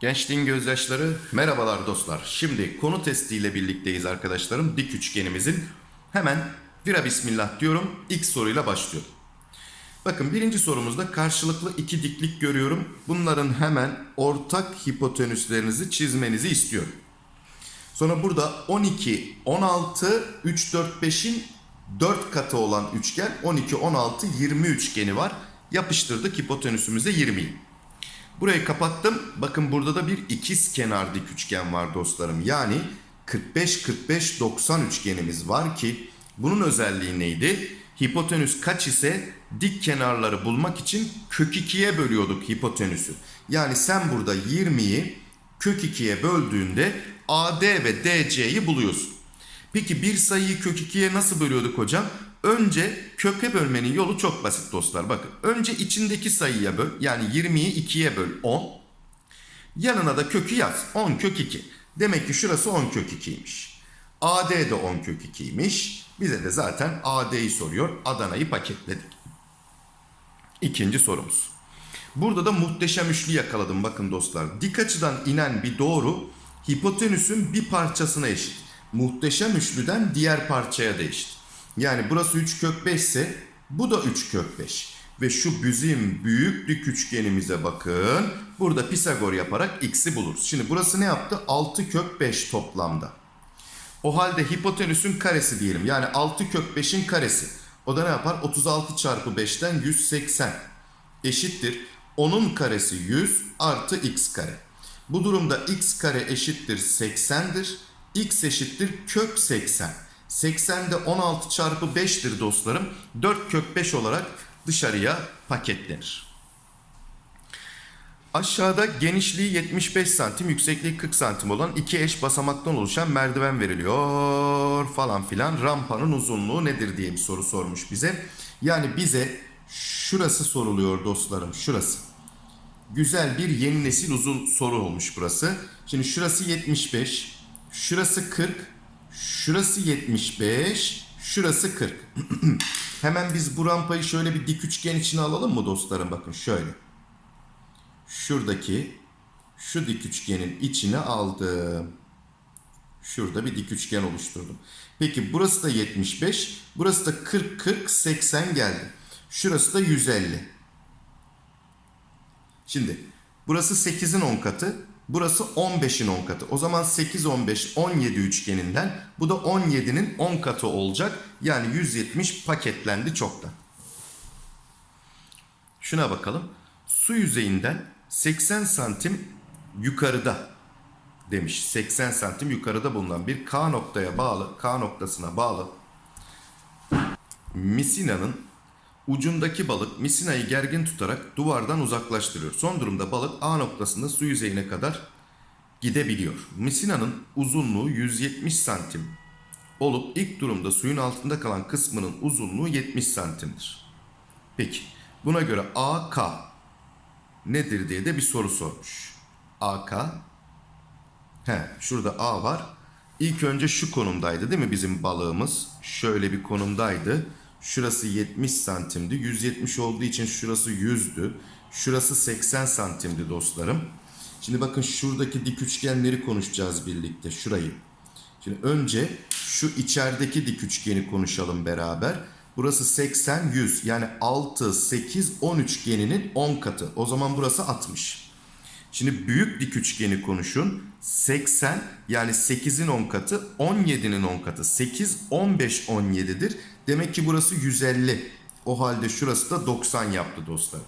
Gençliğin gözyaşları merhabalar dostlar. Şimdi konu testiyle birlikteyiz arkadaşlarım. Dik üçgenimizin hemen vira bismillah diyorum. İlk soruyla başlıyorum. Bakın birinci sorumuzda karşılıklı iki diklik görüyorum. Bunların hemen ortak hipotenüslerinizi çizmenizi istiyorum. Sonra burada 12, 16, 3, 4, 5'in 4 katı olan üçgen 12, 16, 20 üçgeni var. Yapıştırdık hipotenüsümüze 20'yi. Burayı kapattım. Bakın burada da bir ikiz kenar dik üçgen var dostlarım. Yani 45 45 90 üçgenimiz var ki bunun özelliği neydi? Hipotenüs kaç ise dik kenarları bulmak için kök 2'ye bölüyorduk hipotenüsü. Yani sen burada 20'yi kök 2'ye böldüğünde AD ve DC'yi buluyorsun. Peki bir sayıyı kök 2'ye nasıl bölüyorduk hocam? Önce köke bölmenin yolu çok basit dostlar. Bakın önce içindeki sayıya böl. Yani 20'yi 2'ye böl 10. Yanına da kökü yaz. 10 kök 2. Demek ki şurası 10 kök 2'ymiş. AD de 10 kök 2'ymiş. Bize de zaten AD'yi soruyor. Adana'yı paketledik. İkinci sorumuz. Burada da muhteşem üçlü yakaladım bakın dostlar. Dik açıdan inen bir doğru hipotenüsün bir parçasına eşit. Muhteşem üçlüden diğer parçaya eşit. Yani burası 3 kök 5 ise bu da 3 kök 5. Ve şu bizim büyük dik üçgenimize bakın. Burada Pisagor yaparak x'i buluruz. Şimdi burası ne yaptı? 6 kök 5 toplamda. O halde hipotenüsün karesi diyelim. Yani 6 kök 5'in karesi. O da ne yapar? 36 çarpı 5'ten 180 eşittir. Onun karesi 100 artı x kare. Bu durumda x kare eşittir 80'dir. X eşittir kök 80. 80 de 16 çarpı 5'tir dostlarım. 4 kök 5 olarak dışarıya paketlenir. Aşağıda genişliği 75 santim, yüksekliği 40 santim olan iki eş basamaktan oluşan merdiven veriliyor falan filan. Rampanın uzunluğu nedir diye bir soru sormuş bize. Yani bize şurası soruluyor dostlarım, şurası. Güzel bir yeni nesil uzun soru olmuş burası. Şimdi şurası 75, şurası 40, şurası 75, şurası 40. Hemen biz bu rampayı şöyle bir dik üçgen içine alalım mı dostlarım? Bakın şöyle şuradaki şu dik üçgenin içine aldım. Şurada bir dik üçgen oluşturdum. Peki burası da 75. Burası da 40 40 80 geldi. Şurası da 150. Şimdi burası 8'in 10 katı. Burası 15'in 10 katı. O zaman 8 15 17 üçgeninden bu da 17'nin 10 katı olacak. Yani 170 paketlendi çoktan. Şuna bakalım. Su yüzeyinden 80 santim yukarıda demiş. 80 santim yukarıda bulunan bir K noktaya bağlı, K noktasına bağlı misinanın ucundaki balık misinayı gergin tutarak duvardan uzaklaştırıyor. Son durumda balık A noktasında su yüzeyine kadar gidebiliyor. Misinanın uzunluğu 170 santim olup ilk durumda suyun altında kalan kısmının uzunluğu 70 santimdir. Peki buna göre AK nedir diye de bir soru sormuş. AK he şurada A var. İlk önce şu konumdaydı değil mi bizim balığımız? Şöyle bir konumdaydı. Şurası 70 santimdi. 170 olduğu için şurası 100'dü. Şurası 80 santimdi dostlarım. Şimdi bakın şuradaki dik üçgenleri konuşacağız birlikte. Şurayı. Şimdi önce şu içerideki dik üçgeni konuşalım beraber. Burası 80, 100. Yani 6, 8, 10 üçgeninin 10 katı. O zaman burası 60. Şimdi büyük dik üçgeni konuşun. 80 yani 8'in 10 katı 17'nin 10 katı. 8, 15, 17'dir. Demek ki burası 150. O halde şurası da 90 yaptı dostlar.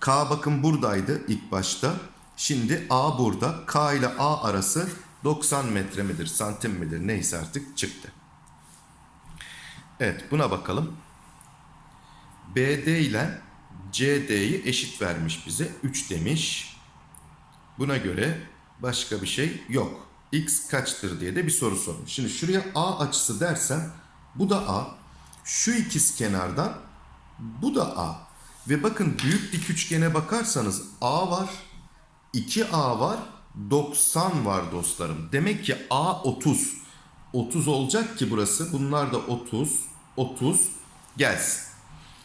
K bakın buradaydı ilk başta. Şimdi A burada. K ile A arası 90 metre midir, santim midir neyse artık çıktı. Evet buna bakalım. BD ile CD'yi eşit vermiş bize. 3 demiş. Buna göre başka bir şey yok. X kaçtır diye de bir soru sormuş. Şimdi şuraya A açısı dersem bu da A. Şu ikiz kenardan bu da A. Ve bakın büyük dik üçgene bakarsanız A var, 2A var, 90 var dostlarım. Demek ki A 30. 30 olacak ki burası. Bunlar da 30, 30, Gelsin.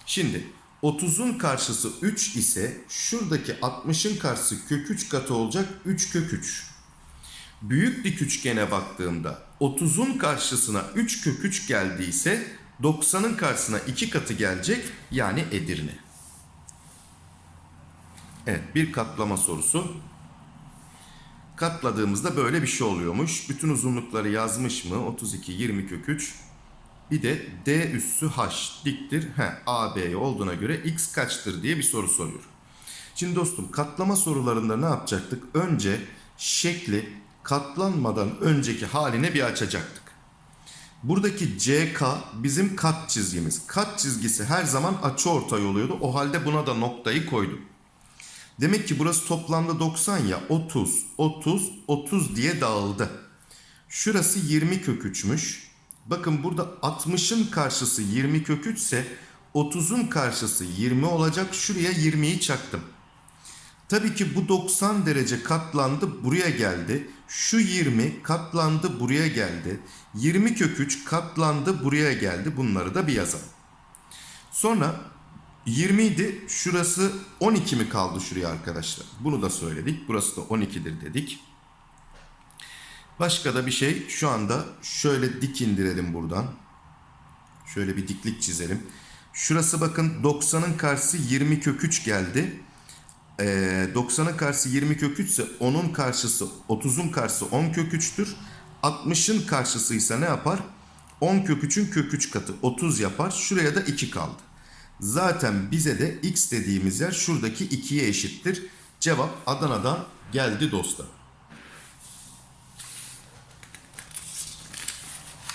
Şimdi 30'un karşısı 3 ise şuradaki 60'ın karşısı kök 3 katı olacak 3 kök 3. Büyük dik üçgene baktığımda 30'un karşısına 3 kök 3 geldiyse 90'ın karşısına 2 katı gelecek yani Edirne. Evet bir katlama sorusu. Katladığımızda böyle bir şey oluyormuş. Bütün uzunlukları yazmış mı? 32, 20 kök 3. Bir de D üssü H diktir. He, AB olduğuna göre X kaçtır diye bir soru soruyor. Şimdi dostum katlama sorularında ne yapacaktık? Önce şekli katlanmadan önceki haline bir açacaktık. Buradaki CK bizim kat çizgimiz. Kat çizgisi her zaman açıortay oluyordu. O halde buna da noktayı koydum. Demek ki burası toplamda 90 ya 30, 30, 30 diye dağıldı. Şurası 20 kök 3'müş. Bakın burada 60'ın karşısı 20 kök 3 ise 30'un karşısı 20 olacak. Şuraya 20'yi çaktım. Tabii ki bu 90 derece katlandı buraya geldi. Şu 20 katlandı buraya geldi. 20 kök 3 katlandı buraya geldi. Bunları da bir yazalım. Sonra 20 idi. Şurası 12 mi kaldı şuraya arkadaşlar? Bunu da söyledik. Burası da 12'dir dedik. Başka da bir şey şu anda şöyle dik indirelim buradan. Şöyle bir diklik çizelim. Şurası bakın 90'ın karşısı 20 kök 3 geldi. Ee, 90'ın karşısı 20 kök 3 ise 10'un karşısı 30'un karşısı 10 kök 3'tür. 60'ın karşısı ise ne yapar? 10 kök 3'ün kök 3 katı 30 yapar. Şuraya da 2 kaldı. Zaten bize de x dediğimiz yer şuradaki 2'ye eşittir. Cevap Adana'dan geldi dostlar.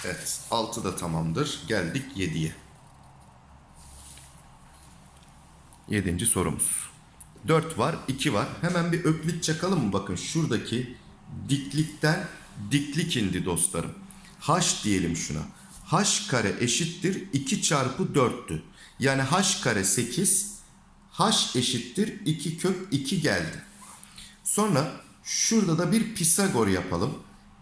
Evet 6 da tamamdır. Geldik 7'ye. 7. sorumuz. 4 var 2 var. Hemen bir öklit çakalım mı? Bakın şuradaki diklikten diklik indi dostlarım. H diyelim şuna. H kare eşittir 2 çarpı 4'tü. Yani H kare 8. H eşittir 2 kök 2 geldi. Sonra şurada da bir Pisagor yapalım.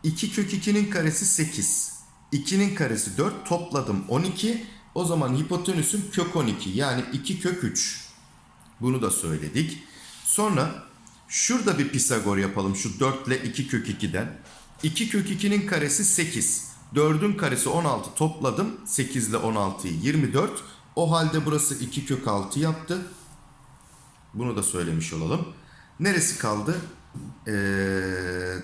2 kök 2'nin karesi 8. 2'nin karesi 4 topladım 12. O zaman hipotenüsüm kök 12 yani 2 kök 3. Bunu da söyledik. Sonra şurada bir Pisagor yapalım şu 4 ile 2 kök 2'den. 2 kök 2'nin karesi 8. 4'ün karesi 16 topladım. 8 ile 16'yı 24. O halde burası 2 kök 6 yaptı. Bunu da söylemiş olalım. Neresi kaldı? Ee,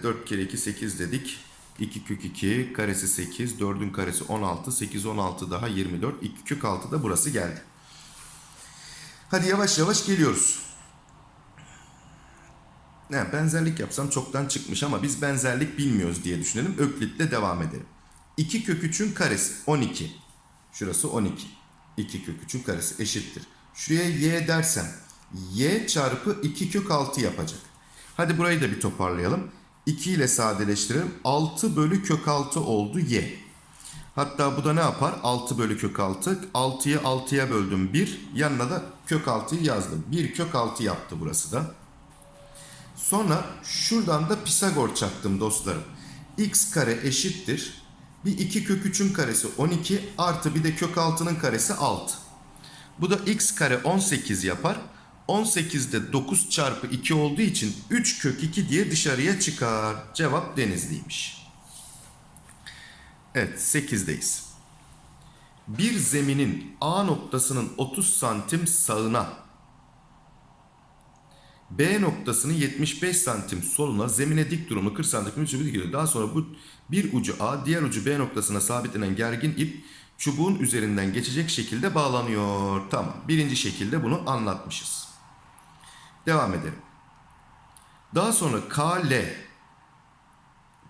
4 kere 2 8 dedik. 2 kök 2 karesi 8. 4'ün karesi 16. 8 16 daha 24. 2 kök 6 da burası geldi. Hadi yavaş yavaş geliyoruz. Ne, benzerlik yapsam çoktan çıkmış ama biz benzerlik bilmiyoruz diye düşünelim. Öklit'le devam edelim. 2 kök 3'ün karesi 12. Şurası 12. 2 kök 3'ün karesi eşittir. Şuraya y dersem y çarpı 2 kök 6 yapacak. Hadi burayı da bir toparlayalım. 2 ile sadeleştirelim. 6 bölü kök 6 oldu y. Hatta bu da ne yapar? 6 bölü kök 6. 6'yı 6'ya böldüm 1. Yanına da kök 6'yı yazdım. 1 kök 6 yaptı burası da. Sonra şuradan da Pisagor çaktım dostlarım. x kare eşittir. Bir 2 kök 3'ün karesi 12 artı bir de kök 6'nın karesi 6. Bu da x kare 18 yapar. 18'de 9 çarpı 2 olduğu için 3 kök 2 diye dışarıya çıkar. Cevap Denizli'ymiş. Evet 8'deyiz. Bir zeminin A noktasının 30 santim sağına B noktasının 75 santim soluna zemine dik durumu 40 santim çubuğu gidiyor. Daha sonra bu bir ucu A diğer ucu B noktasına sabitlenen gergin ip çubuğun üzerinden geçecek şekilde bağlanıyor. Tamam birinci şekilde bunu anlatmışız. Devam edelim. Daha sonra KL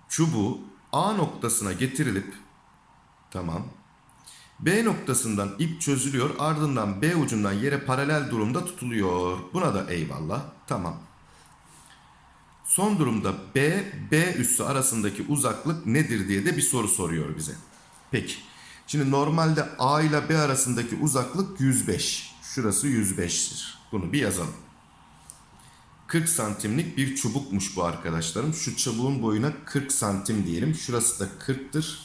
çubuğu A noktasına getirilip tamam B noktasından ip çözülüyor ardından B ucundan yere paralel durumda tutuluyor. Buna da eyvallah. Tamam. Son durumda B, B üssü arasındaki uzaklık nedir diye de bir soru soruyor bize. Peki. Şimdi normalde A ile B arasındaki uzaklık 105. Şurası 105'tir. Bunu bir yazalım. 40 santimlik bir çubukmuş bu arkadaşlarım. Şu çubuğun boyuna 40 santim diyelim. Şurası da 40'tır.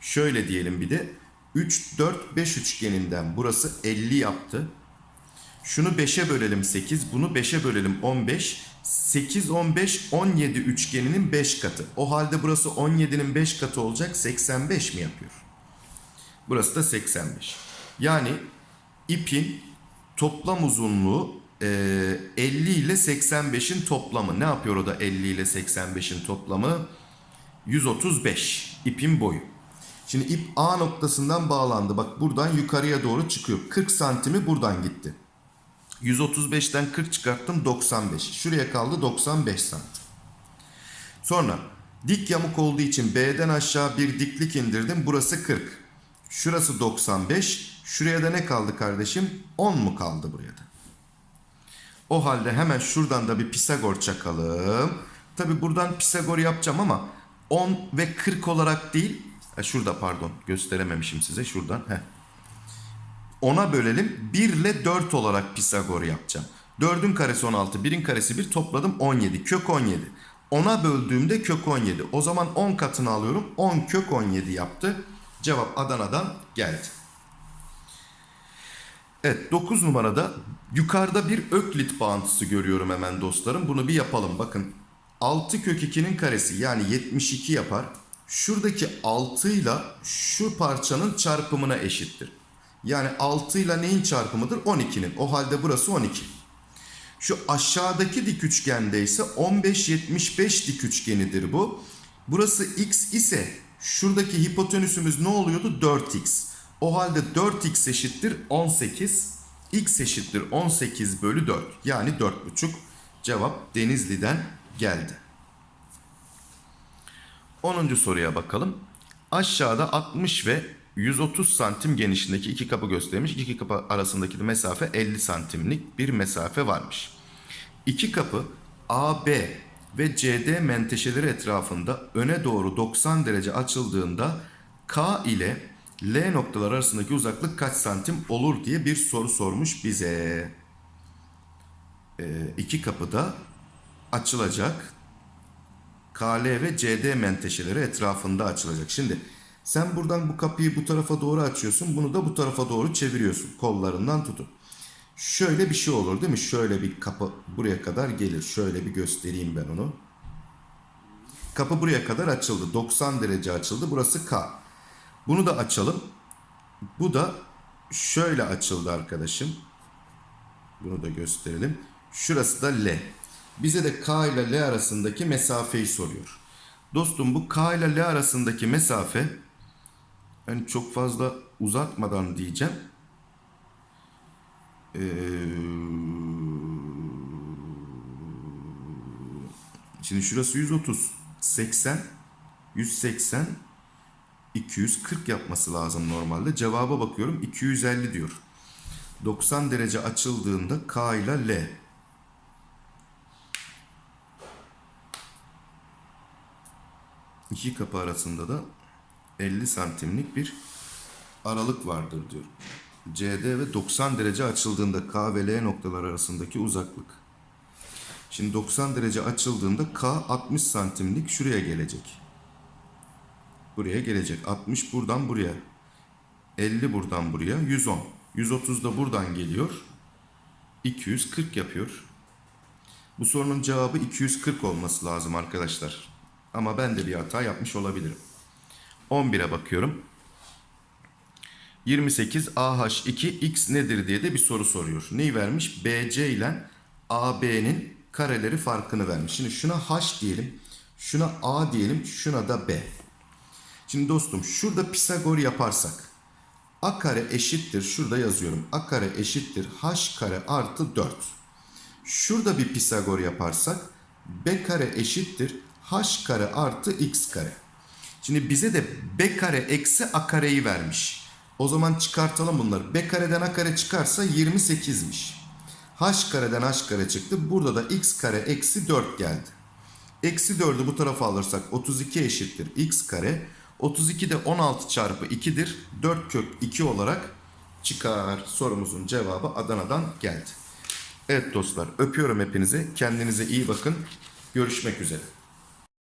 Şöyle diyelim bir de 3, 4, 5 üçgeninden burası 50 yaptı. Şunu 5'e bölelim 8, bunu 5'e bölelim 15. 8, 15, 17 üçgeninin 5 katı. O halde burası 17'nin 5 katı olacak 85 mi yapıyor? Burası da 85. Yani ipin toplam uzunluğu 50 ile 85'in toplamı. Ne yapıyor o da 50 ile 85'in toplamı? 135 ipin boyu. Şimdi ip A noktasından bağlandı. Bak buradan yukarıya doğru çıkıyor. 40 santimi buradan gitti. 135'ten 40 çıkarttım 95. Şuraya kaldı 95 santim. Sonra dik yamuk olduğu için B'den aşağı bir diklik indirdim. Burası 40. Şurası 95. Şuraya da ne kaldı kardeşim? 10 mu kaldı buraya da? O halde hemen şuradan da bir Pisagor çakalım. Tabi buradan Pisagor yapacağım ama 10 ve 40 olarak değil. Şurada pardon gösterememişim size şuradan. Heh. 10'a bölelim 1 ile 4 olarak Pisagor yapacağım. 4'ün karesi 16, 1'in karesi 1 topladım 17. Kök 17. 10'a böldüğümde kök 17. O zaman 10 katını alıyorum. 10 kök 17 yaptı. Cevap Adana'dan geldi. Evet 9 numarada yukarıda bir öklit bağıntısı görüyorum hemen dostlarım. Bunu bir yapalım bakın. 6 kök 2'nin karesi yani 72 yapar. Şuradaki 6 ile şu parçanın çarpımına eşittir. Yani 6 ile neyin çarpımıdır? 12'nin. O halde burası 12. Şu aşağıdaki dik üçgende ise 15-75 dik üçgenidir bu. Burası x ise şuradaki hipotenüsümüz ne oluyordu? 4x. O halde 4x eşittir 18. x eşittir 18 bölü 4. Yani 4,5. Cevap Denizli'den geldi. 10. soruya bakalım. Aşağıda 60 ve 130 santim genişliğindeki iki kapı göstermiş. İki kapı arasındaki mesafe 50 santimlik bir mesafe varmış. İki kapı AB ve CD menteşeleri etrafında öne doğru 90 derece açıldığında K ile L noktalar arasındaki uzaklık kaç santim olur diye bir soru sormuş bize. Ee, iki kapı da açılacak. KL ve CD menteşeleri etrafında açılacak. Şimdi sen buradan bu kapıyı bu tarafa doğru açıyorsun. Bunu da bu tarafa doğru çeviriyorsun. Kollarından tutun. Şöyle bir şey olur değil mi? Şöyle bir kapı buraya kadar gelir. Şöyle bir göstereyim ben onu. Kapı buraya kadar açıldı. 90 derece açıldı. Burası K. Bunu da açalım. Bu da şöyle açıldı arkadaşım. Bunu da gösterelim. Şurası da L. Bize de K ile L arasındaki mesafeyi soruyor. Dostum bu K ile L arasındaki mesafe yani çok fazla uzatmadan diyeceğim. Ee, şimdi şurası 130, 80, 180, 240 yapması lazım normalde. Cevaba bakıyorum 250 diyor. 90 derece açıldığında K ile L. İki kapı arasında da 50 santimlik bir aralık vardır diyor. CD ve 90 derece açıldığında K ve L noktalar arasındaki uzaklık. Şimdi 90 derece açıldığında K 60 santimlik şuraya gelecek. Buraya gelecek. 60 buradan buraya. 50 buradan buraya. 110. 130 da buradan geliyor. 240 yapıyor. Bu sorunun cevabı 240 olması lazım arkadaşlar. Ama ben de bir hata yapmış olabilirim. 11'e bakıyorum. 28 AH2 X nedir diye de bir soru soruyor. Neyi vermiş? BC ile AB'nin kareleri farkını vermiş. Şimdi şuna H diyelim. Şuna A diyelim. Şuna da B. Şimdi dostum şurada Pisagor yaparsak A kare eşittir. Şurada yazıyorum. A kare eşittir. H kare artı 4. Şurada bir Pisagor yaparsak B kare eşittir. H kare artı X kare. Şimdi bize de B kare eksi A kareyi vermiş. O zaman çıkartalım bunları. B kareden A kare çıkarsa 28'miş. H kareden H kare çıktı. Burada da X kare eksi 4 geldi. Eksi 4'ü bu tarafa alırsak 32 eşittir X kare. 32 de 16 çarpı 2'dir. 4 kök 2 olarak çıkar. Sorumuzun cevabı Adana'dan geldi. Evet dostlar öpüyorum hepinizi. Kendinize iyi bakın. Görüşmek üzere.